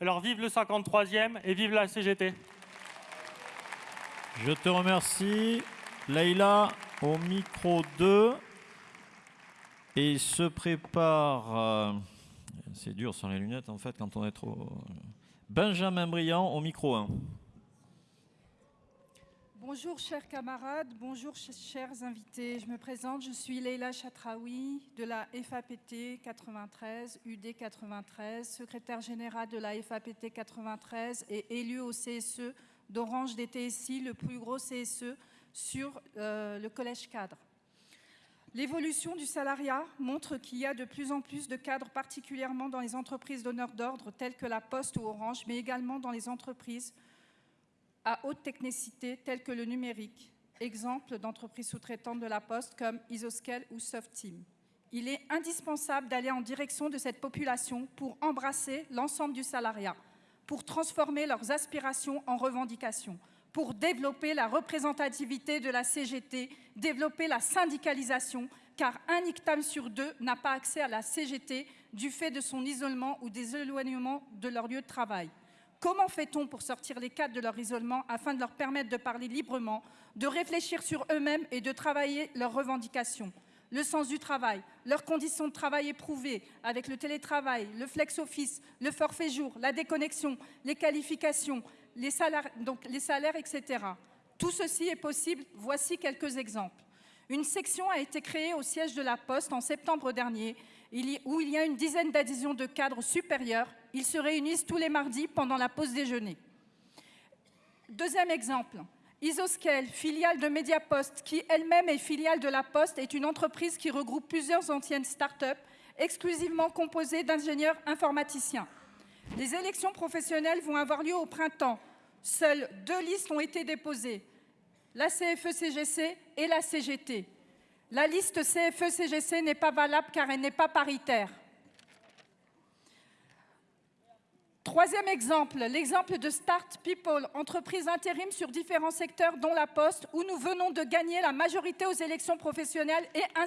Alors vive le 53e et vive la CGT. Je te remercie. Leïla, au micro 2. Et se prépare... euh, C'est dur sans les lunettes, en fait, quand on est trop... Benjamin Briand, au micro 1. Bonjour chers camarades, bonjour ch- chers invités. Je me présente, je suis Leila Chatraoui de la FAPT 93, UD 93, secrétaire générale de la FAPT 93 et élue au CSE d'Orange des TSI, le plus gros CSE sur euh, le collège cadre. L'évolution du salariat montre qu'il y a de plus en plus de cadres, particulièrement dans les entreprises donneurs d'ordre telles que la Poste ou Orange, mais également dans les entreprises à haute technicité telles que le numérique, exemple d'entreprises sous-traitantes de la Poste comme Isoscale ou Softeam. Il est indispensable d'aller en direction de cette population pour embrasser l'ensemble du salariat, pour transformer leurs aspirations en revendications, pour développer la représentativité de la CGT, développer la syndicalisation, car un ICTAM sur deux n'a pas accès à la CGT du fait de son isolement ou des éloignements de leur lieu de travail. Comment fait-on pour sortir les cadres de leur isolement afin de leur permettre de parler librement, de réfléchir sur eux-mêmes et de travailler leurs revendications? Le sens du travail, leurs conditions de travail éprouvées avec le télétravail, le flex-office, le forfait jour, la déconnexion, les qualifications, les salaires, etc. Tout ceci est possible. Voici quelques exemples. Une section a été créée au siège de la Poste en septembre dernier, où il y a une dizaine d'adhésions de cadres supérieurs. Ils se réunissent tous les mardis pendant la pause déjeuner. Deuxième exemple, Isoscale, filiale de Mediapost, qui elle-même est filiale de la Poste, est une entreprise qui regroupe plusieurs anciennes start-up exclusivement composées d'ingénieurs informaticiens. Les élections professionnelles vont avoir lieu au printemps. Seules deux listes ont été déposées, la CFE-CGC et la CGT. La liste CFE-CGC n'est pas valable car elle n'est pas paritaire. Troisième exemple, l'exemple de Start People, entreprise intérim sur différents secteurs dont la Poste, où nous venons de gagner la majorité aux élections professionnelles et un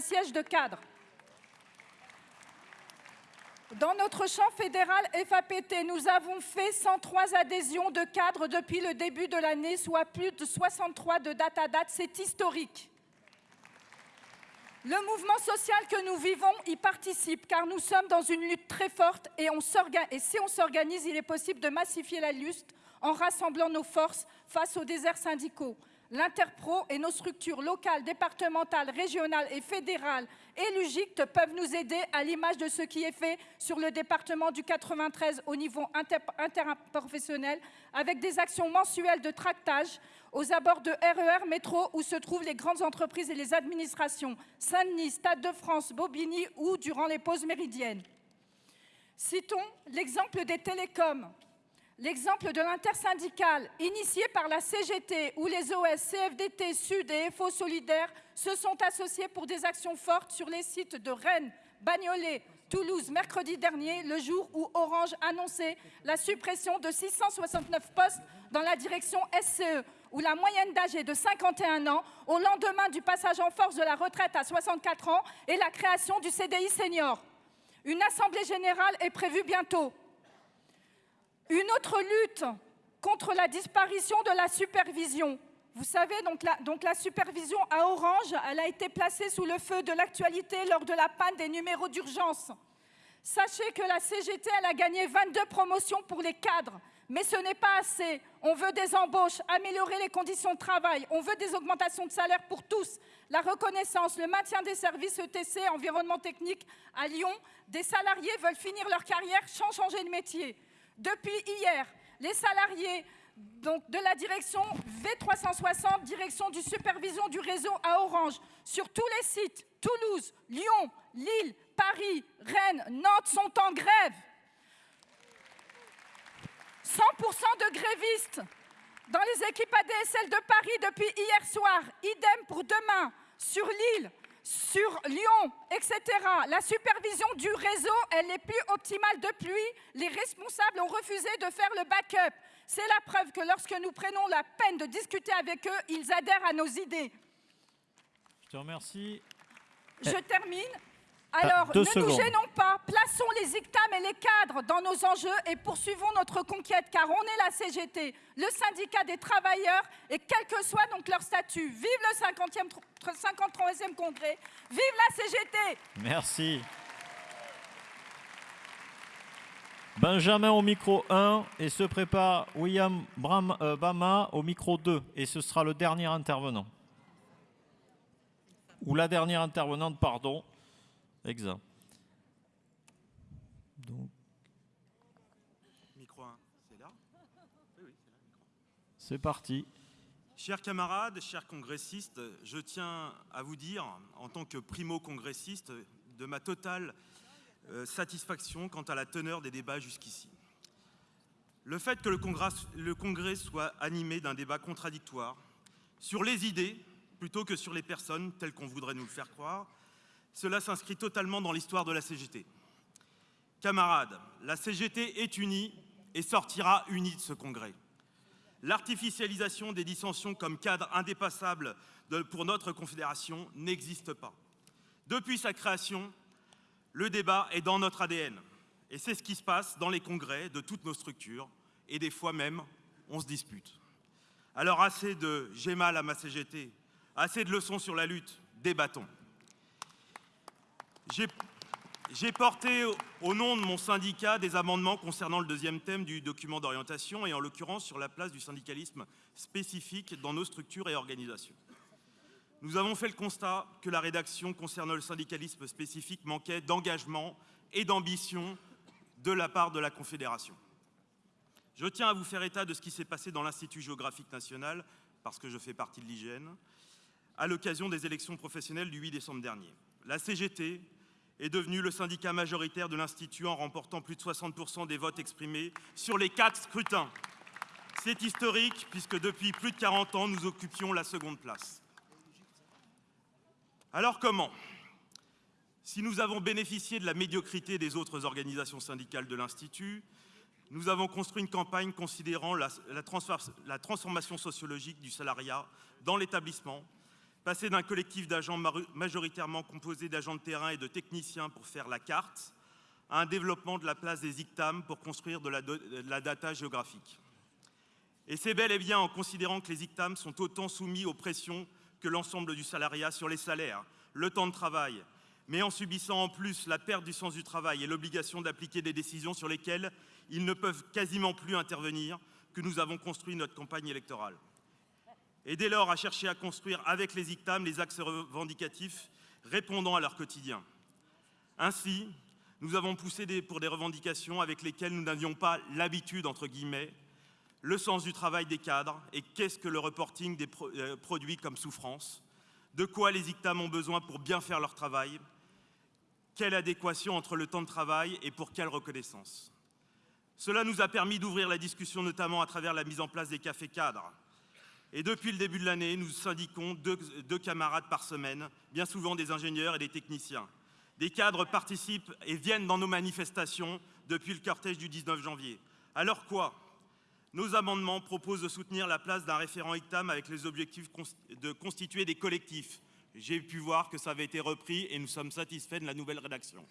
siège, de cadre. Dans notre champ fédéral FAPT, nous avons fait 103 adhésions de cadres depuis le début de l'année, soit plus de 63 de date à date. C'est historique. Le mouvement social que nous vivons y participe car nous sommes dans une lutte très forte et, si on s'organise, il est possible de massifier la lutte en rassemblant nos forces face aux déserts syndicaux. L'Interpro et nos structures locales, départementales, régionales et fédérales et l'UGICT peuvent nous aider à l'image de ce qui est fait sur le département du 93 au niveau inter- interprofessionnel avec des actions mensuelles de tractage aux abords de RER, métro où se trouvent les grandes entreprises et les administrations, Saint-Denis, Stade de France, Bobigny ou durant les pauses méridiennes. Citons l'exemple des télécoms, l'exemple de l'intersyndicale initié par la CGT où les OS, CFDT, Sud et FO Solidaires se sont associés pour des actions fortes sur les sites de Rennes, Bagnolet, Toulouse mercredi dernier, le jour où Orange annonçait la suppression de 669 postes dans la direction SCE, où la moyenne d'âge est de 51 ans, au lendemain du passage en force de la retraite à 64 ans et la création du CDI senior. Une assemblée générale est prévue bientôt. Une autre lutte contre la disparition de la supervision. Vous savez, donc la, supervision à Orange, elle a été placée sous le feu de l'actualité lors de la panne des numéros d'urgence. Sachez que la CGT, a gagné 22 promotions pour les cadres. Mais ce n'est pas assez. On veut des embauches, améliorer les conditions de travail, on veut des augmentations de salaire pour tous, la reconnaissance, le maintien des services ETC, environnement technique à Lyon. Des salariés veulent finir leur carrière sans changer de métier. Depuis hier, les salariés de la direction V360, direction du supervision du réseau à Orange, sur tous les sites, Toulouse, Lyon, Lille, Paris, Rennes, Nantes sont en grève. 100% de grévistes dans les équipes ADSL de Paris depuis hier soir. Idem pour demain, sur Lille, sur Lyon, etc. La supervision du réseau, elle n'est plus optimale depuis. Les responsables ont refusé de faire le backup. C'est la preuve que lorsque nous prenons la peine de discuter avec eux, ils adhèrent à nos idées. Je te remercie. Je termine. Alors, ne secondes. nous gênons pas, plaçons les ICTAM et les cadres dans nos enjeux et poursuivons notre conquête, car on est la CGT, le syndicat des travailleurs, et quel que soit donc leur statut. Vive le 50e, tr- 53e congrès, vive la CGT Merci. Benjamin au micro 1 et se prépare William Bram- euh, Bama au micro 2 et ce sera le dernier intervenant. Ou la dernière intervenante, pardon. Exact. Donc, Micro 1, c'est là? Oui, oui, c'est là. micro. c'est parti. Chers camarades, chers congressistes, je tiens à vous dire, en tant que primo-congressiste, de ma totale euh, satisfaction quant à la teneur des débats jusqu'ici. Le fait que le congrès, le congrès soit animé d'un débat contradictoire sur les idées plutôt que sur les personnes telles qu'on voudrait nous le faire croire, cela s'inscrit totalement dans l'histoire de la CGT. Camarades, la CGT est unie et sortira unie de ce congrès. L'artificialisation des dissensions comme cadre indépassable pour notre confédération n'existe pas. Depuis sa création, le débat est dans notre ADN. Et c'est ce qui se passe dans les congrès de toutes nos structures. Et des fois même, on se dispute. Alors assez de j'ai mal à ma CGT, assez de leçons sur la lutte, débattons. J'ai porté au- au nom de mon syndicat des amendements concernant le deuxième thème du document d'orientation et en l'occurrence sur la place du syndicalisme spécifique dans nos structures et organisations. Nous avons fait le constat que la rédaction concernant le syndicalisme spécifique manquait d'engagement et d'ambition de la part de la Confédération. Je tiens à vous faire état de ce qui s'est passé dans l'Institut géographique national, parce que je fais partie de l'IGN, à l'occasion des élections professionnelles du 8 décembre dernier. La CGT est devenue le syndicat majoritaire de l'Institut en remportant plus de 60% des votes exprimés sur les quatre scrutins. C'est historique puisque depuis plus de 40 ans, nous occupions la seconde place. Alors comment Si nous avons bénéficié de la médiocrité des autres organisations syndicales de l'Institut, nous avons construit une campagne considérant la transformation sociologique du salariat dans l'établissement, passer d'un collectif d'agents majoritairement composé d'agents de terrain et de techniciens pour faire la carte, à un développement de la place des ICTAM pour construire de la, do- de la data géographique. Et c'est bel et bien en considérant que les ICTAM sont autant soumis aux pressions que l'ensemble du salariat sur les salaires, le temps de travail, mais en subissant en plus la perte du sens du travail et l'obligation d'appliquer des décisions sur lesquelles ils ne peuvent quasiment plus intervenir, que nous avons construit notre campagne électorale. Et dès lors à chercher à construire avec les ICTAM les axes revendicatifs répondant à leur quotidien. Ainsi, nous avons poussé pour des revendications avec lesquelles nous n'avions pas l'habitude, entre guillemets, le sens du travail des cadres et qu'est-ce que le reporting des euh, produits comme souffrance, de quoi les ICTAM ont besoin pour bien faire leur travail, quelle adéquation entre le temps de travail et pour quelle reconnaissance. Cela nous a permis d'ouvrir la discussion notamment à travers la mise en place des cafés cadres. Et depuis le début de l'année, nous syndiquons deux, camarades par semaine, bien souvent des ingénieurs et des techniciens. Des cadres participent et viennent dans nos manifestations depuis le cortège du 19 janvier. Alors quoi? Nos amendements proposent de soutenir la place d'un référent ICTAM avec les objectifs de constituer des collectifs. J'ai pu voir que ça avait été repris et nous sommes satisfaits de la nouvelle rédaction.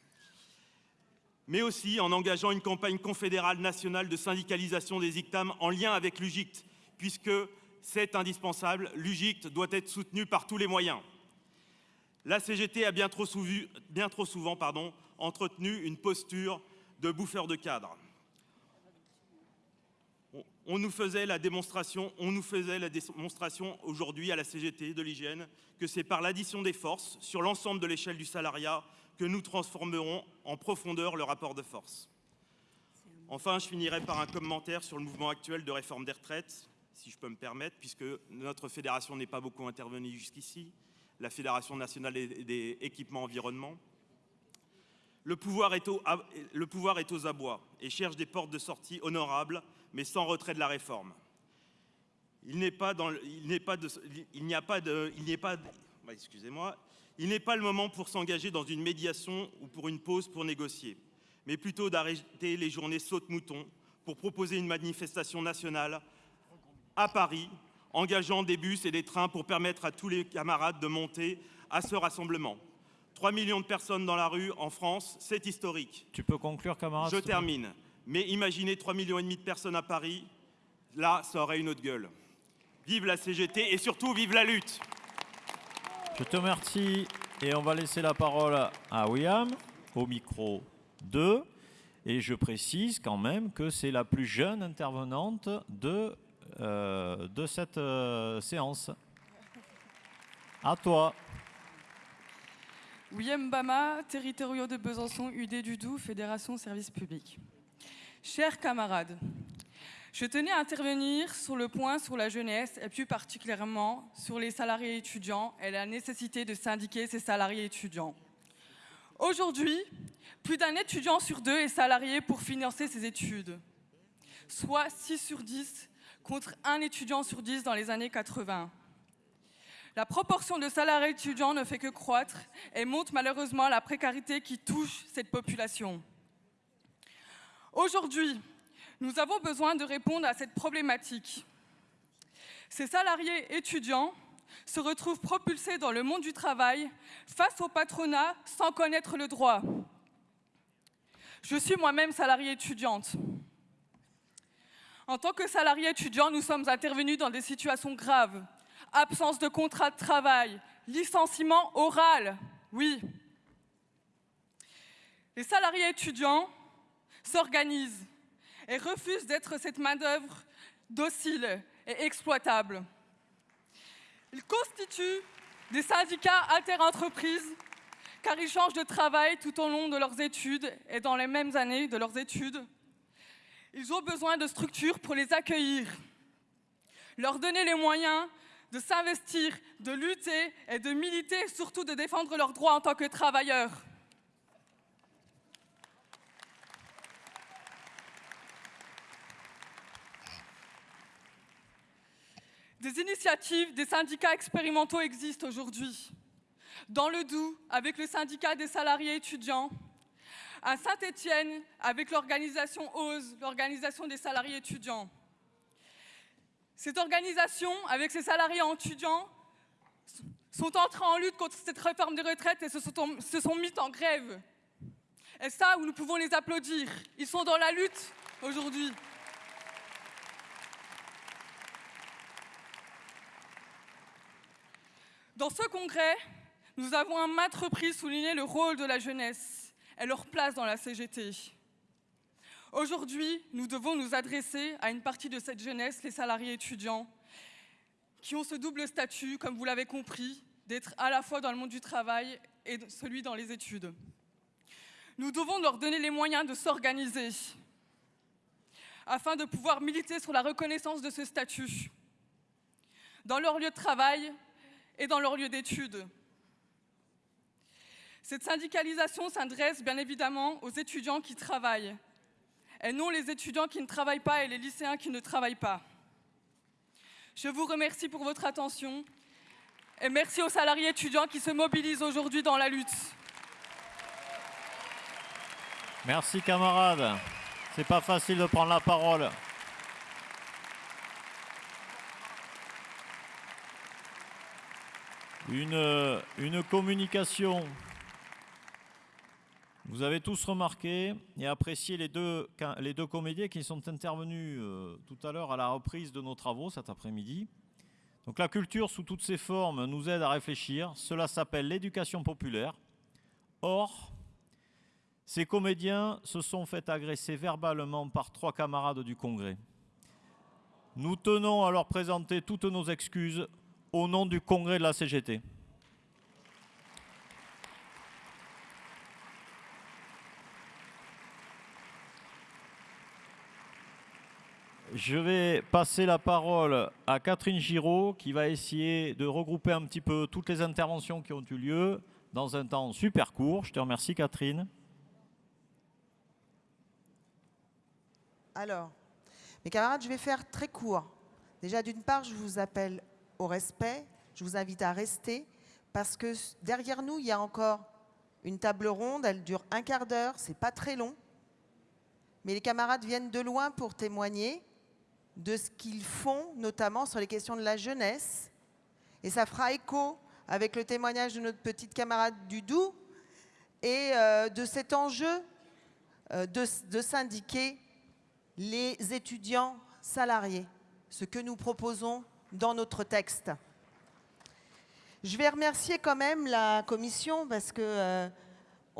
Mais aussi en engageant une campagne confédérale nationale de syndicalisation des ICTAM en lien avec l'UGICT, puisque c'est indispensable, l'UGICT doit être soutenu par tous les moyens. La CGT a bien trop, souvent entretenu une posture de bouffeur de cadre. On nous faisait la démonstration aujourd'hui à la CGT de l'hygiène que c'est par l'addition des forces sur l'ensemble de l'échelle du salariat que nous transformerons en profondeur le rapport de force. Enfin, je finirai par un commentaire sur le mouvement actuel de réforme des retraites, si je peux me permettre, puisque notre fédération n'est pas beaucoup intervenue jusqu'ici, la Fédération nationale des, équipements environnement. Le pouvoir, est au- le pouvoir est aux abois et cherche des portes de sortie honorables, mais sans retrait de la réforme. Il n'est pas pas a pas pas, il n'est pas le moment pour s'engager dans une médiation ou pour une pause pour négocier, mais plutôt d'arrêter les journées saute-mouton pour proposer une manifestation nationale à Paris, engageant des bus et des trains pour permettre à tous les camarades de monter à ce rassemblement. 3 millions de personnes dans la rue en France, c'est historique. Tu peux conclure, camarade Je termine. Mais imaginez 3 millions et demi de personnes à Paris, là, ça aurait une autre gueule. Vive la CGT et surtout vive la lutte. Je te remercie et on va laisser la parole à William au micro 2. Et je précise quand même que c'est la plus jeune intervenante de, euh, de cette euh, séance. À toi. William Bama, territoriaux de Besançon, UD du Doubs, Fédération Service Public. Chers camarades, je tenais à intervenir sur le point sur la jeunesse et plus particulièrement sur les salariés étudiants et la nécessité de syndiquer ces salariés étudiants. Aujourd'hui, plus d'un étudiant sur deux est salarié pour financer ses études, soit 6 sur 10 contre un étudiant sur 10 dans les années 80. La proportion de salariés étudiants ne fait que croître et montre malheureusement la précarité qui touche cette population. Aujourd'hui, nous avons besoin de répondre à cette problématique. Ces salariés étudiants se retrouvent propulsés dans le monde du travail face au patronat sans connaître le droit. Je suis moi-même salariée étudiante. En tant que salarié étudiant, nous sommes intervenus dans des situations graves. Absence de contrat de travail, licenciement oral, oui. Les salariés étudiants s'organisent et refusent d'être cette main-d'œuvre docile et exploitable. Ils constituent des syndicats interentreprises car ils changent de travail tout au long de leurs études et dans les mêmes années de leurs études. Ils ont besoin de structures pour les accueillir, leur donner les moyens de s'investir, de lutter et de militer, surtout de défendre leurs droits en tant que travailleurs. Des initiatives, des syndicats expérimentaux existent aujourd'hui. Dans le Doubs, avec le syndicat des salariés étudiants, à Saint-Étienne, avec l'organisation OSE, l'organisation des salariés étudiants. Cette organisation, avec ses salariés étudiants, sont entrés en lutte contre cette réforme des retraites et se sont, se sont mis en grève. Et ça, nous pouvons les applaudir. Ils sont dans la lutte aujourd'hui. Dans ce congrès, nous avons à maintes reprises souligné le rôle de la jeunesse et leur place dans la CGT. Aujourd'hui, nous devons nous adresser à une partie de cette jeunesse, les salariés étudiants, qui ont ce double statut, comme vous l'avez compris, d'être à la fois dans le monde du travail et celui dans les études. Nous devons leur donner les moyens de s'organiser afin de pouvoir militer sur la reconnaissance de ce statut dans leur lieu de travail et dans leur lieu d'études. Cette syndicalisation s'adresse bien évidemment aux étudiants qui travaillent, et non les étudiants qui ne travaillent pas et les lycéens qui ne travaillent pas. Je vous remercie pour votre attention et merci aux salariés étudiants qui se mobilisent aujourd'hui dans la lutte. Merci camarade. C'est pas facile de prendre la parole. Une, une communication. Vous avez tous remarqué et apprécié les deux, comédiens qui sont intervenus euh, tout à l'heure à la reprise de nos travaux cet après-midi. Donc la culture sous toutes ses formes nous aide à réfléchir. Cela s'appelle l'éducation populaire. Or, ces comédiens se sont fait agresser verbalement par trois camarades du Congrès. Nous tenons à leur présenter toutes nos excuses au nom du Congrès de la CGT. Je vais passer la parole à Catherine Giraud qui va essayer de regrouper un petit peu toutes les interventions qui ont eu lieu dans un temps super court. Je te remercie Catherine. Alors, mes camarades, je vais faire très court. Déjà, d'une part, je vous appelle au respect. Je vous invite à rester parce que derrière nous, il y a encore une table ronde. Elle dure un quart d'heure. C'est pas très long. Mais les camarades viennent de loin pour témoigner de ce qu'ils font, notamment sur les questions de la jeunesse. Et ça fera écho avec le témoignage de notre petite camarade du Doubs, et euh, de cet enjeu euh, de, de syndiquer les étudiants salariés, ce que nous proposons dans notre texte. Je vais remercier quand même la commission parce que euh,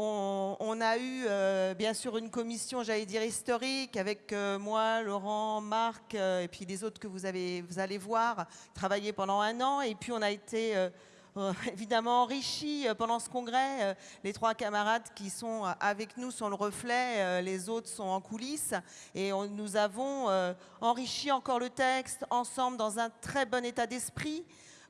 on, a eu euh, bien sûr une commission, j'allais dire historique, avec euh, moi, Laurent, Marc euh, et puis les autres que vous, avez, vous allez voir, travailler pendant un an. Et puis on a été évidemment enrichis euh, pendant ce congrès. Les trois camarades qui sont avec nous sont le reflet, les autres sont en coulisses. Et nous avons enrichi encore le texte ensemble dans un très bon état d'esprit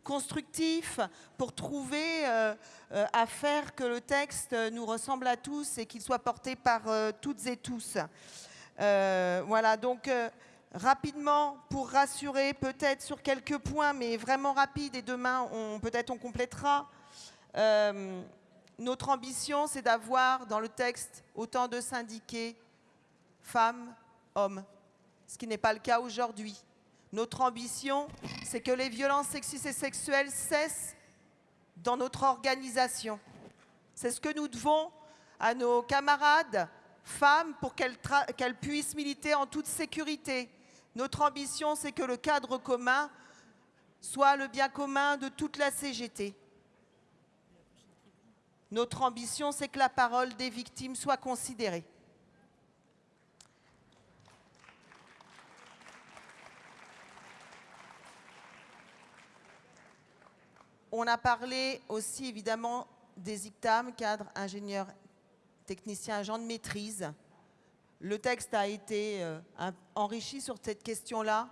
constructif pour trouver euh, euh, à faire que le texte nous ressemble à tous et qu'il soit porté par euh, toutes et tous. Voilà, donc rapidement, pour rassurer peut-être sur quelques points, mais vraiment rapide, et demain, peut-être on complétera. Notre ambition, c'est d'avoir dans le texte autant de syndiqués femmes, hommes, ce qui n'est pas le cas aujourd'hui. Notre ambition, c'est que les violences sexistes et sexuelles cessent dans notre organisation. C'est ce que nous devons à nos camarades femmes pour qu'elles puissent militer en toute sécurité. Notre ambition, c'est que le cadre commun soit le bien commun de toute la CGT. Notre ambition, c'est que la parole des victimes soit considérée. On a parlé aussi évidemment des ICTAM, cadre ingénieur technicien agent de maîtrise. Le texte a été euh, enrichi sur cette question-là.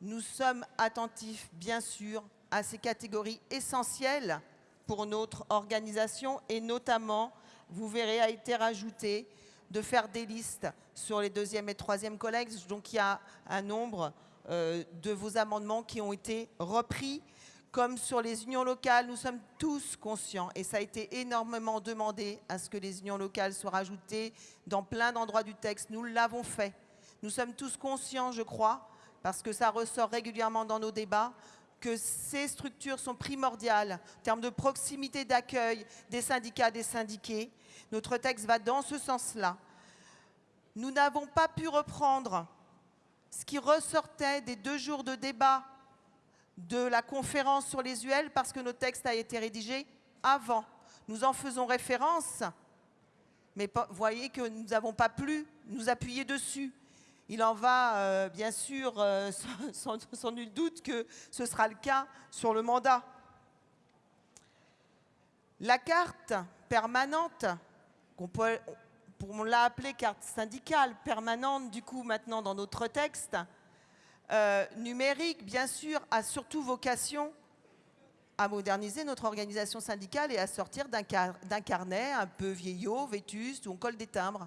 Nous sommes attentifs, bien sûr, à ces catégories essentielles pour notre organisation et notamment, vous verrez, a été rajouté de faire des listes sur les deuxième et troisième collègues. Donc il y a un nombre euh, de vos amendements qui ont été repris. Comme sur les unions locales, nous sommes tous conscients, et ça a été énormément demandé à ce que les unions locales soient rajoutées dans plein d'endroits du texte. Nous l'avons fait. Nous sommes tous conscients, je crois, parce que ça ressort régulièrement dans nos débats, que ces structures sont primordiales en termes de proximité d'accueil des syndicats, des syndiqués. Notre texte va dans ce sens-là. Nous n'avons pas pu reprendre ce qui ressortait des deux jours de débat de la conférence sur les UL parce que notre texte a été rédigé avant. Nous en faisons référence, mais voyez que nous n'avons pas pu nous appuyer dessus. Il en va, euh, bien sûr, euh, sans, nul doute que ce sera le cas sur le mandat. La carte permanente, qu'on on l'a appelée carte syndicale permanente, du coup, maintenant dans notre texte, euh, numérique, bien sûr, a surtout vocation à moderniser notre organisation syndicale et à sortir d'un car- d'un carnet un peu vieillot, vétuste, où on colle des timbres.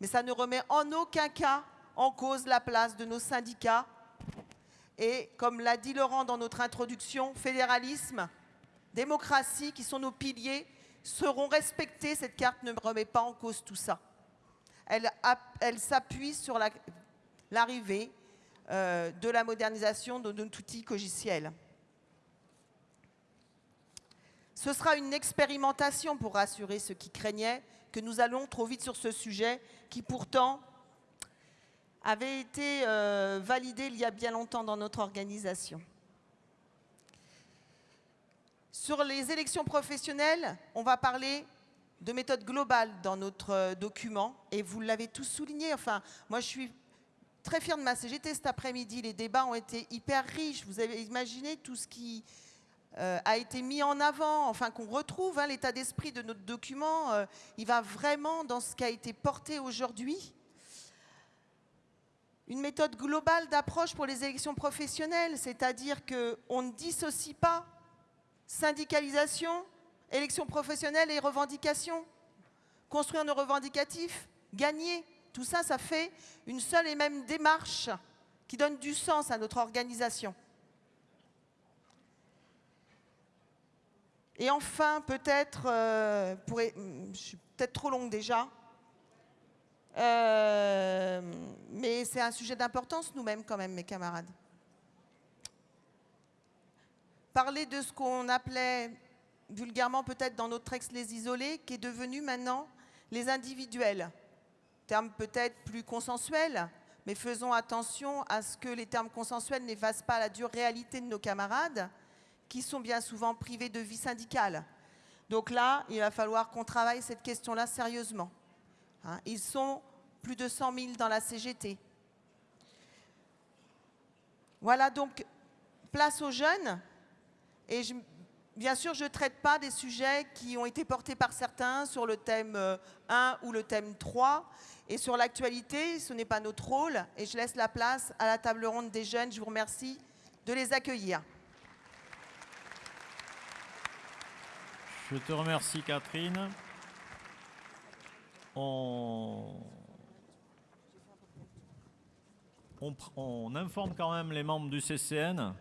Mais ça ne remet en aucun cas en cause la place de nos syndicats. Et comme l'a dit Laurent dans notre introduction, fédéralisme, démocratie, qui sont nos piliers, seront respectés. Cette carte ne remet pas en cause tout ça. Elle, app- elle s'appuie sur la- l'arrivée euh, de la modernisation de notre outil cogiciel. Ce sera une expérimentation pour rassurer ceux qui craignaient que nous allons trop vite sur ce sujet qui pourtant avait été euh, validé il y a bien longtemps dans notre organisation. Sur les élections professionnelles, on va parler de méthode globale dans notre euh, document et vous l'avez tous souligné. Enfin, moi je suis très fière de ma CGT cet après-midi. Les débats ont été hyper riches. Vous avez imaginé tout ce qui euh, a été mis en avant, enfin qu'on retrouve hein, l'état d'esprit de notre document. euh, il va vraiment dans ce qui a été porté aujourd'hui. Une méthode globale d'approche pour les élections professionnelles, c'est-à-dire qu'on ne dissocie pas syndicalisation, élections professionnelles et revendications. Construire nos revendicatifs, gagner, tout ça, ça fait une seule et même démarche qui donne du sens à notre organisation. Et enfin, peut-être, euh, je suis peut-être trop longue déjà, euh, mais c'est un sujet d'importance nous-mêmes quand même, mes camarades. Parler de ce qu'on appelait vulgairement peut-être dans notre texte les isolés, qui est devenu maintenant les individuels. Terme peut-être plus consensuel, mais faisons attention à ce que les termes consensuels n'effacent pas la dure réalité de nos camarades, qui sont bien souvent privés de vie syndicale. Donc là, il va falloir qu'on travaille cette question-là sérieusement. Hein, ils sont plus de 100 000 dans la CGT. Voilà donc place aux jeunes. Et je, bien sûr, je ne traite pas des sujets qui ont été portés par certains sur le thème 1 euh, ou le thème 3. Et sur l'actualité, ce n'est pas notre rôle. Et je laisse la place à la table ronde des jeunes. Je vous remercie de les accueillir. Je te remercie Catherine. On... On, informe quand même les membres du CCN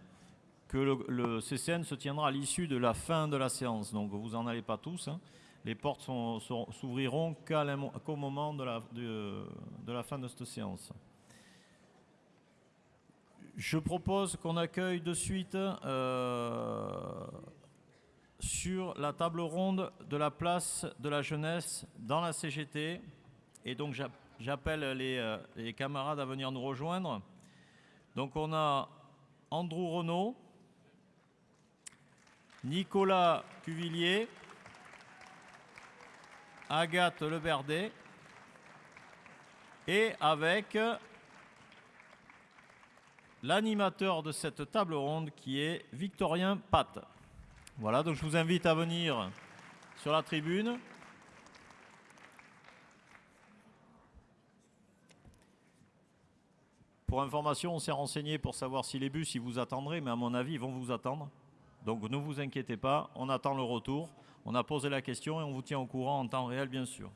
que le, CCN se tiendra à l'issue de la fin de la séance. Donc vous n'en allez pas tous. Hein. Les portes s'ouvriront qu'au moment de la, fin de cette séance. Je propose qu'on accueille de suite euh, sur la table ronde de la place de la jeunesse dans la CGT. Et donc j'appelle euh, les, camarades à venir nous rejoindre. Donc on a Andrew Renault, Nicolas Cuvillier, Agathe Leberdet et avec l'animateur de cette table ronde qui est Victorien Pat. Voilà, donc je vous invite à venir sur la tribune. Pour information, on s'est renseigné pour savoir si les bus, ils vous attendraient, mais à mon avis, ils vont vous attendre. Donc ne vous inquiétez pas, on attend le retour. On a posé la question et on vous tient au courant en temps réel, bien sûr.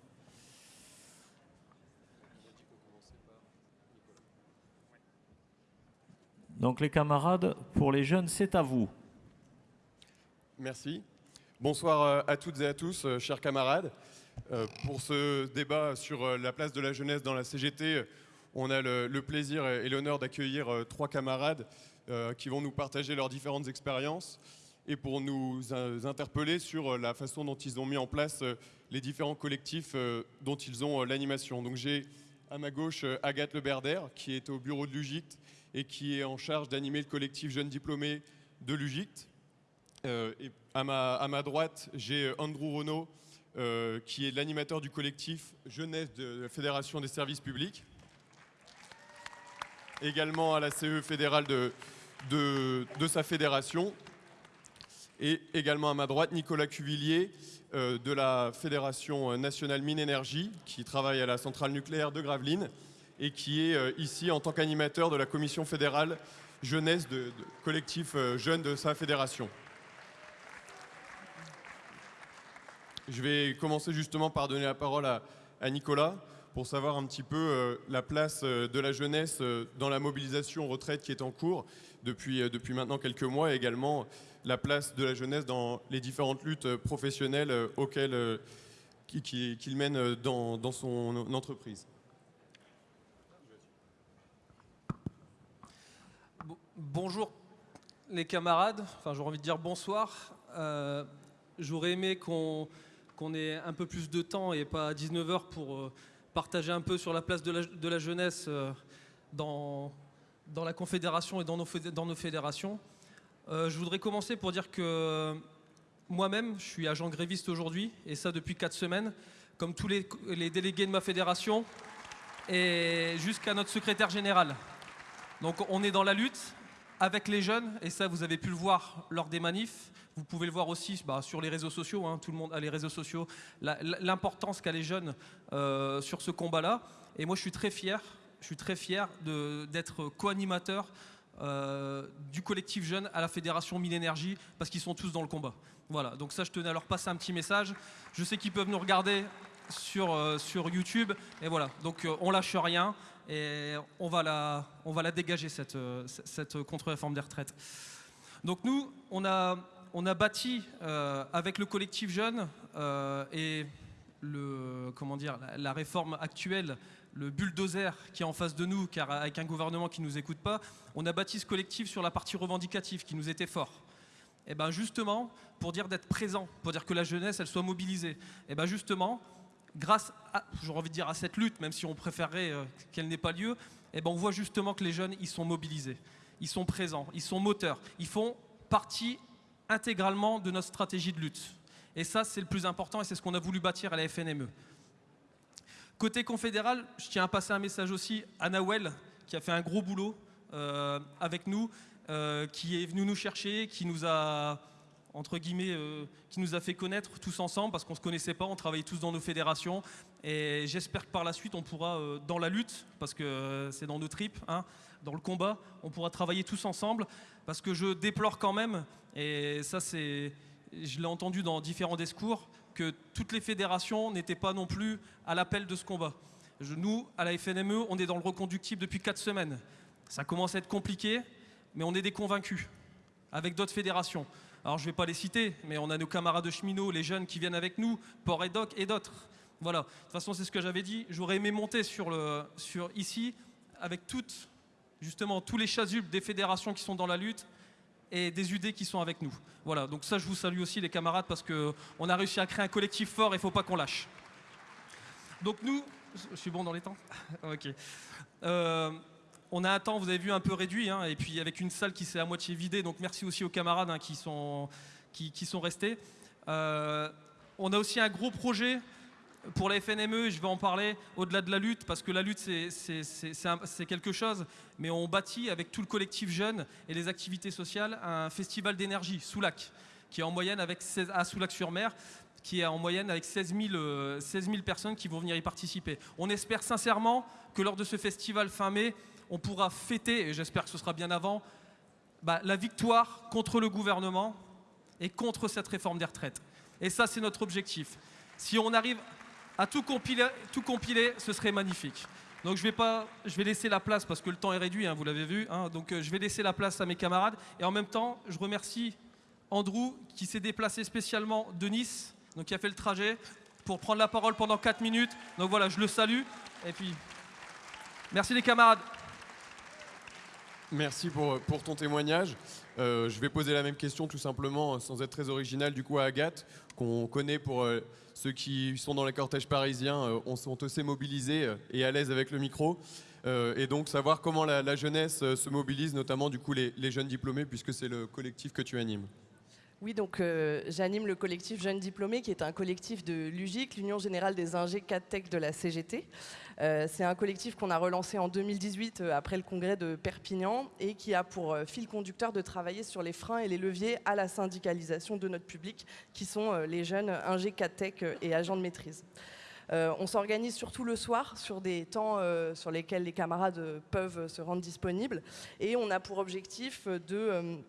Donc les camarades, pour les jeunes, c'est à vous. Merci. Bonsoir euh, à toutes et à tous, euh, chers camarades. Euh, pour ce débat sur la place de la jeunesse dans la CGT, on a le, plaisir et l'honneur d'accueillir trois camarades qui vont nous partager leurs différentes expériences et pour nous interpeller sur la façon dont ils ont mis en place les différents collectifs dont ils ont l'animation. Donc j'ai à ma gauche Agathe Leberder qui est au bureau de l'UGICT et qui est en charge d'animer le collectif Jeunes Diplômés de l'UGICT. Euh, et à, ma, à, ma, droite, j'ai euh, Andrew Renault, euh, qui est l'animateur du collectif Jeunesse de la Fédération des services publics. Également à la CE fédérale de, de, sa fédération. Et également à ma droite, Nicolas Cuvillier, de la Fédération nationale mine énergie, qui travaille à la centrale nucléaire de Gravelines et qui est ici en tant qu'animateur de la commission fédérale jeunesse de, collectif jeunes de sa fédération. Je vais commencer justement par donner la parole à, Nicolas pour savoir un petit peu euh, la place euh, de la jeunesse euh, dans la mobilisation retraite qui est en cours depuis, depuis maintenant quelques mois et également la place de la jeunesse dans les différentes luttes professionnelles auxquelles qu'il mène dans, dans, son entreprise. Bonjour les camarades, enfin j'aurais envie de dire bonsoir. J'aurais aimé qu'on ait un peu plus de temps et pas 19h pour partager un peu sur la place de la, jeunesse euh, dans, la Confédération et dans nos, fédérations. Euh, je voudrais commencer pour dire que moi-même, je suis agent gréviste aujourd'hui, et ça depuis 4 semaines, comme tous les délégués de ma fédération, et jusqu'à notre secrétaire général. Donc on est dans la lutte avec les jeunes, et ça vous avez pu le voir lors des manifs, vous pouvez le voir aussi bah, sur les réseaux sociaux, hein, tout le monde a les réseaux sociaux, l'importance qu'a les jeunes euh, sur ce combat-là. Et moi, je suis très fier, je suis très fier d'être co-animateur euh, du collectif jeune à la Fédération Mine Énergie, parce qu'ils sont tous dans le combat. Voilà, donc ça, je tenais à leur passer un petit message. Je sais qu'ils peuvent nous regarder sur, euh, sur YouTube, et voilà, donc on lâche rien, et on va la, dégager, cette, contre-réforme des retraites. Donc nous, on a, bâti euh, avec le collectif jeune euh, et le, la, réforme actuelle, le bulldozer qui est en face de nous, car avec un gouvernement qui ne nous écoute pas, on a bâti ce collectif sur la partie revendicative qui nous était fort. Et ben justement, pour dire d'être présent, pour dire que la jeunesse, elle soit mobilisée. Et ben justement, grâce, à, envie de dire à cette lutte, même si on préférerait euh, qu'elle n'ait pas lieu, et ben on voit justement que les jeunes, ils sont mobilisés, ils sont présents, ils sont moteurs, ils font partie intégralement de notre stratégie de lutte. Et ça, c'est le plus important et c'est ce qu'on a voulu bâtir à la FNME. Côté confédéral, je tiens à passer un message aussi à Nawel, qui a fait un gros boulot euh, avec nous, euh, qui est venu nous chercher, qui nous a entre guillemets, euh, qui nous a fait connaître tous ensemble parce qu'on ne se connaissait pas, on travaillait tous dans nos fédérations et j'espère que par la suite on pourra, euh, dans la lutte, parce que euh, c'est dans nos tripes, hein, dans le combat, on pourra travailler tous ensemble parce que je déplore quand même, et ça c'est, je l'ai entendu dans différents discours, que toutes les fédérations n'étaient pas non plus à l'appel de ce combat. Nous, à la FNME, on est dans le reconductible depuis 4 semaines. Ça commence à être compliqué, mais on est des convaincus, avec d'autres fédérations. Alors je ne vais pas les citer, mais on a nos camarades de cheminots, les jeunes qui viennent avec nous, Port et Doc et d'autres. Voilà, de toute façon c'est ce que j'avais dit. J'aurais aimé monter sur, le, sur ici avec toutes, justement, tous les chasubles des fédérations qui sont dans la lutte et des UD qui sont avec nous. Voilà, donc ça je vous salue aussi les camarades parce qu'on a réussi à créer un collectif fort et il ne faut pas qu'on lâche. Donc nous, je suis bon dans les temps? Ok. Euh, on a un temps, vous avez vu, un peu réduit, hein, et puis avec une salle qui s'est à moitié vidée, donc merci aussi aux camarades hein, qui, sont, qui, sont restés. Euh, on a aussi un gros projet pour la FNME, je vais en parler au-delà de la lutte, parce que la lutte c'est- quelque chose, mais on bâtit avec tout le collectif jeune et les activités sociales un festival d'énergie, Soulac, qui est en moyenne avec 16, à Soulac-sur-Mer, qui est en moyenne avec 16 000, euh, 16 000 personnes qui vont venir y participer. On espère sincèrement que lors de ce festival fin mai, on pourra fêter, et j'espère que ce sera bien avant, bah, la victoire contre le gouvernement et contre cette réforme des retraites. Et ça, c'est notre objectif. Si on arrive à tout compiler, tout compiler ce serait magnifique. Donc je vais, pas, je vais laisser la place, parce que le temps est réduit, hein, vous l'avez vu, hein, donc euh, je vais laisser la place à mes camarades. Et en même temps, je remercie Andrew qui s'est déplacé spécialement de Nice, donc qui a fait le trajet pour prendre la parole pendant 4 minutes. Donc voilà, je le salue. Et puis, merci les camarades. Merci pour, pour ton témoignage. Euh, je vais poser la même question tout simplement, sans être très original, du coup à Agathe, qu'on connaît pour euh, ceux qui sont dans les cortèges parisiens, euh, on sont assez mobilisés euh, et à l'aise avec le micro. Euh, et donc savoir comment la, jeunesse euh, se mobilise, notamment du coup les, jeunes diplômés, puisque c'est le collectif que tu animes. Oui, donc euh, j'anime le collectif Jeunes Diplômés, qui est un collectif de l'UGIC, l'Union Générale des Ingé 4 Tech de la CGT. Euh, c'est un collectif qu'on a relancé en 2018 euh, après le congrès de Perpignan et qui a pour euh, fil conducteur de travailler sur les freins et les leviers à la syndicalisation de notre public, qui sont les jeunes Ingé 4 Tech et agents de maîtrise. On s'organise surtout le soir sur des temps sur lesquels les camarades peuvent se rendre disponibles et on a pour objectif de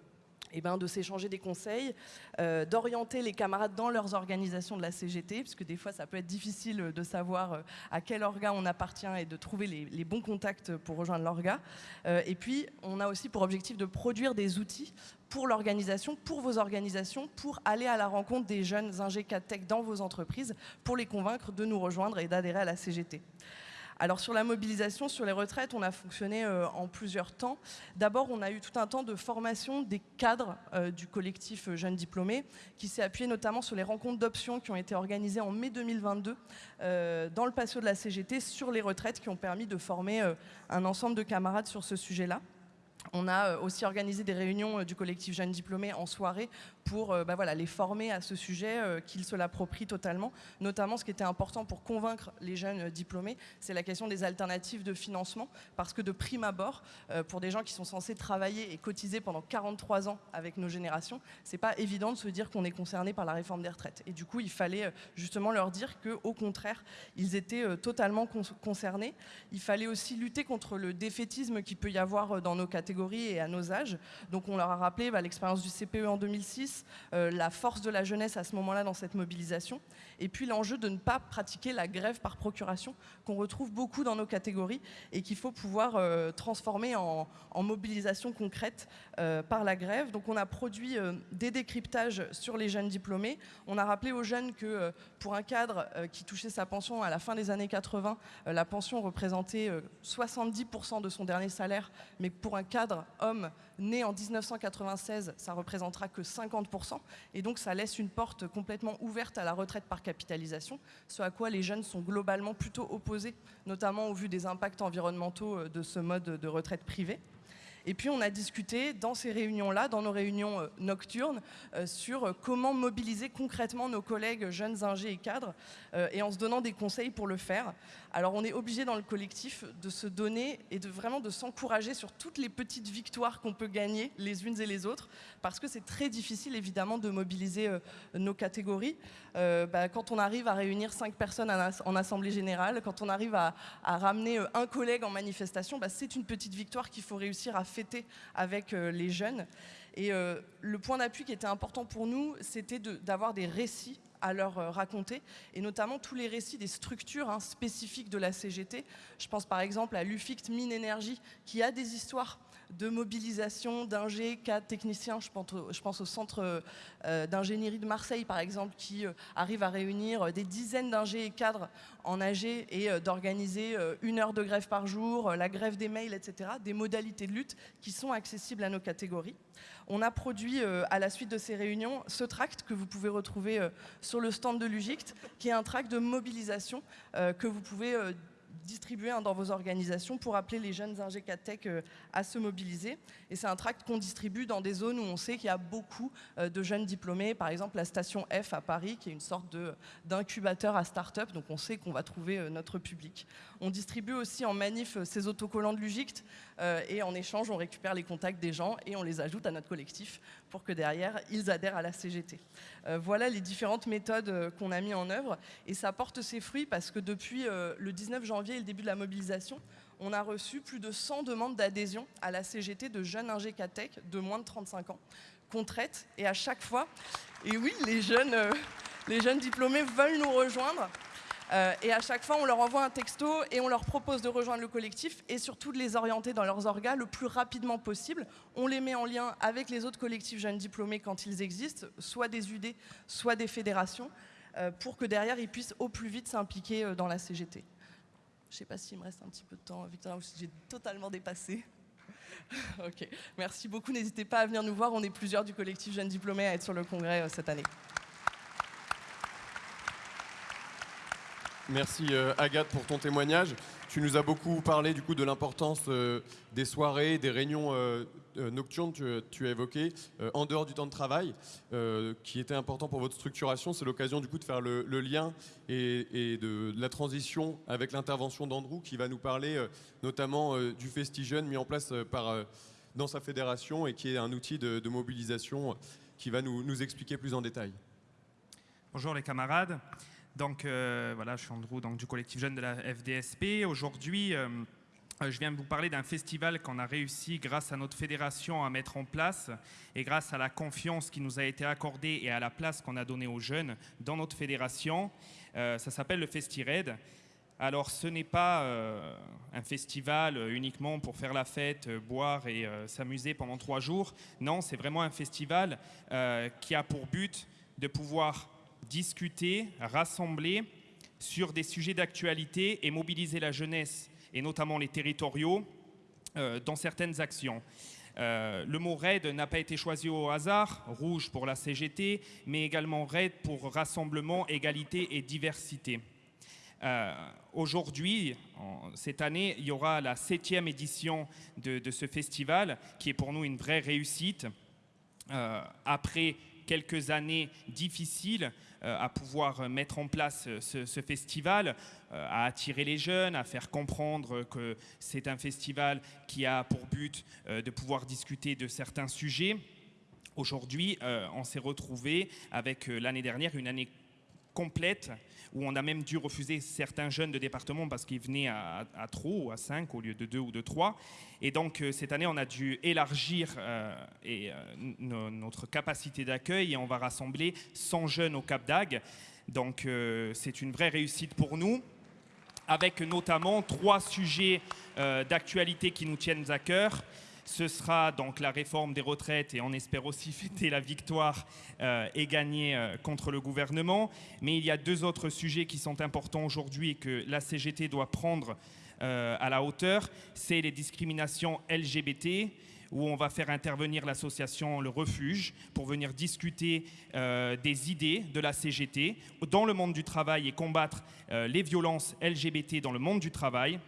eh ben, de s'échanger des conseils, euh, d'orienter les camarades dans leurs organisations de la CGT, puisque des fois ça peut être difficile de savoir euh, à quel orga on appartient et de trouver les, bons contacts pour rejoindre l'orga. Euh, et puis on a aussi pour objectif de produire des outils pour l'organisation, pour vos organisations, pour aller à la rencontre des jeunes ingé 4 tech dans vos entreprises, pour les convaincre de nous rejoindre et d'adhérer à la CGT. Alors sur la mobilisation, sur les retraites, on a fonctionné euh, en plusieurs temps. D'abord, on a eu tout un temps de formation des cadres euh, du collectif euh, Jeunes Diplômés, qui s'est appuyé notamment sur les rencontres d'options qui ont été organisées en mai 2022 euh, dans le patio de la CGT sur les retraites, qui ont permis de former un ensemble de camarades sur ce sujet-là. On a aussi organisé des réunions du collectif Jeunes Diplômés en soirée pour euh, bah les former à ce sujet, euh, qu'ils se l'approprient totalement. Notamment, ce qui était important pour convaincre les jeunes euh, diplômés, c'est la question des alternatives de financement. Parce que de prime abord, pour des gens qui sont censés travailler et cotiser pendant 43 ans avec nos générations, c'est pas évident de se dire qu'on est concerné par la réforme des retraites. Et du coup, il fallait justement leur dire qu'au contraire, ils étaient totalement con- concernés. Il fallait aussi lutter contre le défaitisme qui peut y avoir dans nos catégories et à nos âges. Donc on leur a rappelé bah, l'expérience du CPE en 2006, euh, la force de la jeunesse à ce moment-là dans cette mobilisation, et puis l'enjeu de ne pas pratiquer la grève par procuration qu'on retrouve beaucoup dans nos catégories et qu'il faut pouvoir euh, transformer en, mobilisation concrète euh, par la grève. Donc on a produit euh, des décryptages sur les jeunes diplômés. On a rappelé aux jeunes que pour un cadre qui touchait sa pension à la fin des années 80, euh, la pension représentait euh, 70% de son dernier salaire, mais pour un cadre homme né en 1996, ça représentera que 50%. Et donc ça laisse une porte complètement ouverte à la retraite par capitalisation, ce à quoi les jeunes sont globalement plutôt opposés, notamment au vu des impacts environnementaux euh, de ce mode de retraite privée. Et puis on a discuté dans ces réunions-là, dans nos réunions euh, nocturnes, euh, sur euh, comment mobiliser concrètement nos collègues jeunes ingés et cadres, et en se donnant des conseils pour le faire. Alors on est obligé dans le collectif de se donner et de vraiment de s'encourager sur toutes les petites victoires qu'on peut gagner les unes et les autres, parce que c'est très difficile évidemment de mobiliser nos catégories. Bah, quand on arrive à réunir cinq personnes en assemblée générale, quand on arrive à, ramener un collègue en manifestation, bah, c'est une petite victoire qu'il faut réussir à fêter avec euh, les jeunes. Et euh, le point d'appui qui était important pour nous, c'était d'avoir des récits à leur euh, raconter, et notamment tous les récits des structures hein, spécifiques de la CGT. Je pense par exemple à l'UFICT Mine Énergie, qui a des histoires de mobilisation d'ingé, cadres, techniciens. Je pense au, je pense au centre euh, d'ingénierie de Marseille, par exemple, qui euh, arrive à réunir des dizaines d'ingés et cadres en AG et euh, d'organiser une heure de grève par jour, la grève des mails, etc. Des modalités de lutte qui sont accessibles à nos catégories. On a produit, à la suite de ces réunions, ce tract que vous pouvez retrouver sur le stand de l'UGICT, qui est un tract de mobilisation que vous pouvez distribué hein, dans vos organisations pour appeler les jeunes ingé Tech euh, à se mobiliser. Et c'est un tract qu'on distribue dans des zones où on sait qu'il y a beaucoup euh, de jeunes diplômés, par exemple la station F à Paris, qui est une sorte d'incubateur à start-up, donc on sait qu'on va trouver euh, notre public. On distribue aussi en manif ces autocollants de l'UGICT, et en échange, on récupère les contacts des gens et on les ajoute à notre collectif pour que derrière, ils adhèrent à la CGT. voilà les différentes méthodes qu'on a mis en œuvre, et ça porte ses fruits parce que depuis le 19 janvier, et le début de la mobilisation, on a reçu plus de 100 demandes d'adhésion à la CGT de jeunes ingécatech de moins de 35 ans qu'on traite. Et à chaque fois, et oui, les jeunes, euh, les jeunes diplômés veulent nous rejoindre. Euh, et à chaque fois, on leur envoie un texto et on leur propose de rejoindre le collectif et surtout de les orienter dans leurs orgas le plus rapidement possible. On les met en lien avec les autres collectifs jeunes diplômés quand ils existent, soit des UD, soit des fédérations, euh, pour que derrière, ils puissent au plus vite s'impliquer dans la CGT. Je ne sais pas s'il me reste un petit peu de temps, Victor, ou si j'ai totalement dépassé. ok, merci beaucoup. N'hésitez pas à venir nous voir. On est plusieurs du collectif Jeunes Diplômés à être sur le congrès euh, cette année. Merci euh, Agathe pour ton témoignage. Tu nous as beaucoup parlé du coup de l'importance euh, des soirées, des réunions euh, nocturnes, tu, tu, as évoqué, en dehors du temps de travail, qui était important pour votre structuration. C'est l'occasion du coup de faire le, lien et, de, la transition avec l'intervention d'Andrew qui va nous parler notamment du FestiJeune mis en place par, dans sa fédération et qui est un outil de, mobilisation qui va nous, nous expliquer plus en détail. Bonjour les camarades. Donc euh, voilà, je suis Andrew donc, du collectif jeune de la FDSP. Aujourd'hui, euh, je viens vous parler d'un festival qu'on a réussi grâce à notre fédération à mettre en place et grâce à la confiance qui nous a été accordée et à la place qu'on a donnée aux jeunes dans notre fédération. Euh, ça s'appelle le FestiRed. Alors ce n'est pas un festival uniquement pour faire la fête, boire et s'amuser pendant trois jours. Non, c'est vraiment un festival qui a pour but de pouvoir discuter, rassembler sur des sujets d'actualité et mobiliser la jeunesse, et notamment les territoriaux, euh, dans certaines actions. Euh, le mot RAID n'a pas été choisi au hasard, rouge pour la CGT, mais également RAID pour rassemblement, égalité et diversité. Euh, aujourd'hui, cette année, il y aura la septième édition de, ce festival, qui est pour nous une vraie réussite. après quelques années difficiles à pouvoir mettre en place ce, festival, euh, à attirer les jeunes, à faire comprendre que c'est un festival qui a pour but euh, de pouvoir discuter de certains sujets. Aujourd'hui, on s'est retrouvé avec l'année dernière une année complète où on a même dû refuser certains jeunes de département parce qu'ils venaient à, trop, ou à 5 au lieu de 2 ou de 3. Et donc euh, cette année, on a dû élargir euh, euh, notre capacité d'accueil et on va rassembler 100 jeunes au Cap d'Agde. Donc c'est une vraie réussite pour nous avec notamment trois sujets d'actualité qui nous tiennent à cœur. Ce sera donc la réforme des retraites et on espère aussi fêter la victoire euh, et gagner euh, contre le gouvernement. Mais il y a deux autres sujets qui sont importants aujourd'hui et que la CGT doit prendre euh, à la hauteur, c'est les discriminations LGBT où on va faire intervenir l'association Le Refuge pour venir discuter des idées de la CGT dans le monde du travail et combattre les violences LGBT dans le monde du travail.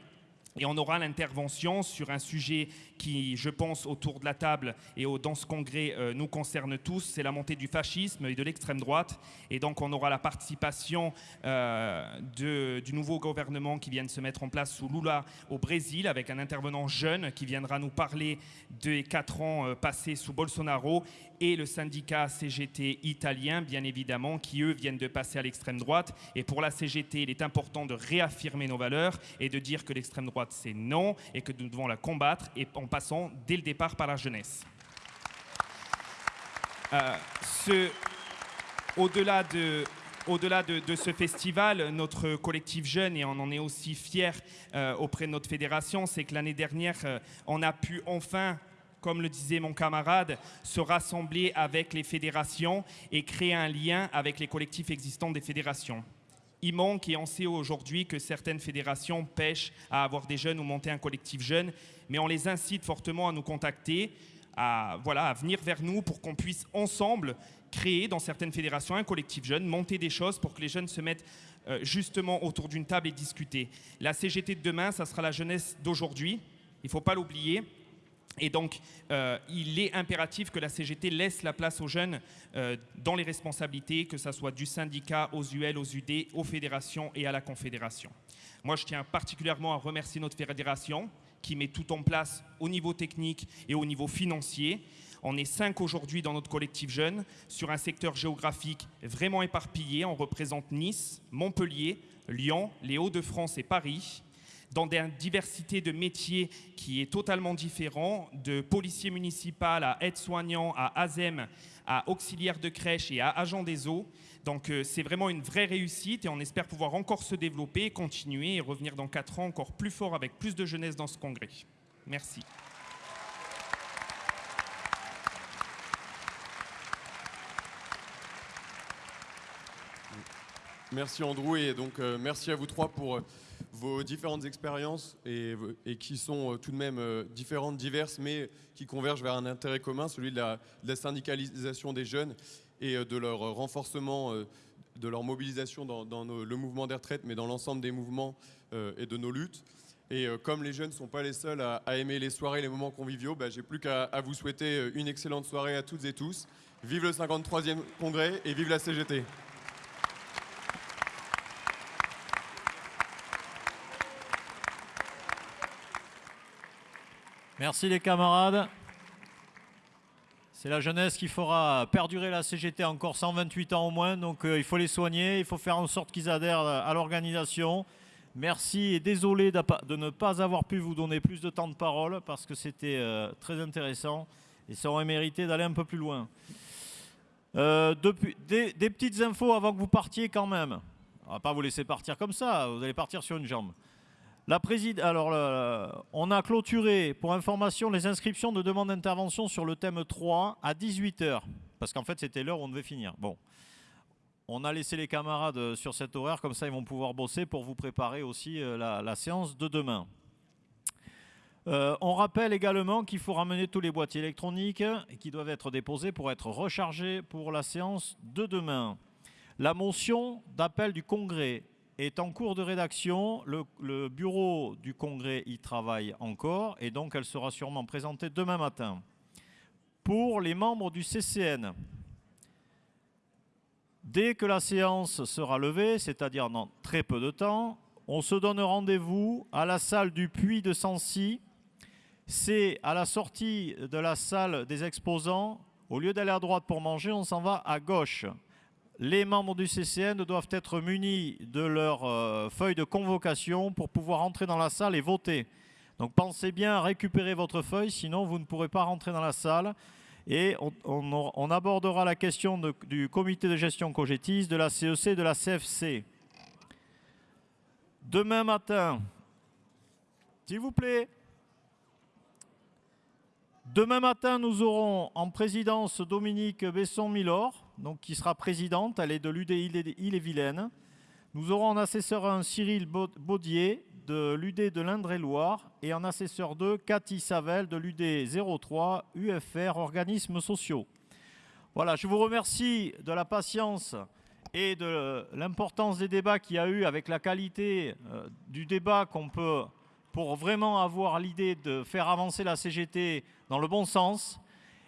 Et on aura l'intervention sur un sujet qui, je pense, autour de la table et dans ce congrès euh, nous concerne tous, c'est la montée du fascisme et de l'extrême droite. Et donc on aura la participation euh, du nouveau gouvernement qui vient de se mettre en place sous Lula au Brésil, avec un intervenant jeune qui viendra nous parler des quatre ans euh, passés sous Bolsonaro et le syndicat CGT italien, bien évidemment, qui eux viennent de passer à l'extrême droite. Et pour la CGT, il est important de réaffirmer nos valeurs et de dire que l'extrême droite c'est non et que nous devons la combattre et en passant dès le départ par la jeunesse. Euh, au-delà de, au-delà de, de, ce festival, notre collectif jeune, et on en est aussi fier euh, auprès de notre fédération, c'est que l'année dernière, euh, on a pu enfin comme le disait mon camarade, se rassembler avec les fédérations et créer un lien avec les collectifs existants des fédérations. Il manque, et on sait aujourd'hui que certaines fédérations pêchent à avoir des jeunes ou monter un collectif jeune, mais on les incite fortement à nous contacter, à, voilà, à venir vers nous pour qu'on puisse ensemble créer dans certaines fédérations un collectif jeune, monter des choses pour que les jeunes se mettent euh, justement autour d'une table et discuter. La CGT de demain, ça sera la jeunesse d'aujourd'hui, il ne faut pas l'oublier. Et donc, euh, il est impératif que la CGT laisse la place aux jeunes euh, dans les responsabilités, que ce soit du syndicat aux UL, aux UD, aux fédérations et à la confédération. Moi, je tiens particulièrement à remercier notre fédération qui met tout en place au niveau technique et au niveau financier. On est cinq aujourd'hui dans notre collectif jeune sur un secteur géographique vraiment éparpillé. On représente Nice, Montpellier, Lyon, les Hauts-de-France et Paris dans une diversité de métiers qui est totalement différent, de policier municipal à aide-soignant, à ASEM, à auxiliaire de crèche et à agent des eaux. Donc euh, c'est vraiment une vraie réussite et on espère pouvoir encore se développer, continuer et revenir dans quatre ans encore plus fort avec plus de jeunesse dans ce congrès. Merci. Merci Andrew et donc euh, merci à vous trois pour euh, vos différentes expériences et, qui sont euh, tout de même euh, différentes, diverses, mais qui convergent vers un intérêt commun, celui de la, syndicalisation des jeunes et euh, de leur renforcement, de leur mobilisation dans, le mouvement des retraites, mais dans l'ensemble des mouvements et de nos luttes. Et comme les jeunes ne sont pas les seuls à, à, aimer les soirées, les moments conviviaux, bah, j'ai plus qu'à vous souhaiter une excellente soirée à toutes et tous. Vive le 53e congrès et vive la CGT. Merci les camarades. C'est la jeunesse qui fera perdurer la CGT encore 128 ans au moins, donc euh, il faut les soigner, il faut faire en sorte qu'ils adhèrent à l'organisation. Merci et désolé de ne pas avoir pu vous donner plus de temps de parole parce que c'était euh, très intéressant et ça aurait mérité d'aller un peu plus loin. Euh, des, petites infos avant que vous partiez quand même. On va pas vous laisser partir comme ça, vous allez partir sur une jambe. Euh, on a clôturé, pour information, les inscriptions de demande d'intervention sur le thème 3 à 18h. Parce qu'en fait, c'était l'heure où on devait finir. Bon. On a laissé les camarades sur cet horaire, comme ça ils vont pouvoir bosser pour vous préparer aussi euh, la, la séance de demain. Euh, on rappelle également qu'il faut ramener tous les boîtiers électroniques qui doivent être déposés pour être rechargés pour la séance de demain. La motion d'appel du congrès est en cours de rédaction. Le, bureau du congrès y travaille encore et donc elle sera sûrement présentée demain matin. Pour les membres du CCN, dès que la séance sera levée, c'est-à-dire dans très peu de temps, on se donne rendez-vous à la salle du Puy de Sancy. C'est à la sortie de la salle des exposants. Au lieu d'aller à droite pour manger, on s'en va à gauche les membres du CCN doivent être munis de leur euh, feuille de convocation pour pouvoir entrer dans la salle et voter. Donc pensez bien à récupérer votre feuille, sinon vous ne pourrez pas rentrer dans la salle. Et on, abordera la question du comité de gestion Cogetis, de la CEC et de la CFC. Demain matin, s'il vous plaît, Demain matin, nous aurons en présidence Dominique Besson-Milor, donc qui sera présidente, elle est de l'UDI Ille-et-Vilaine. Nous aurons en assesseur un Cyril Baudier de l'UD de l'Indre-et-Loire et en assesseur 2, Cathy Savel de l'UD 03, UFR, organismes sociaux. Voilà, je vous remercie de la patience et de l'importance des débats qu'il y a eu avec la qualité euh, du débat qu'on peut, pour vraiment avoir l'idée de faire avancer la CGT dans le bon sens.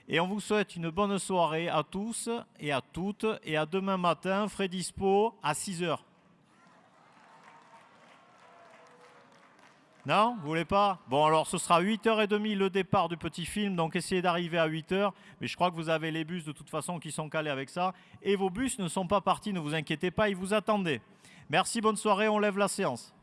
Et on vous souhaite une bonne soirée à tous et à toutes. Et à demain matin, frais dispo à 6 heures. Non Vous voulez pas? Bon, alors ce sera 8h30 le départ du petit film, donc essayez d'arriver à 8h. Mais je crois que vous avez les bus de toute façon qui sont calés avec ça. Et vos bus ne sont pas partis, ne vous inquiétez pas, ils vous attendaient. Merci, bonne soirée, on lève la séance.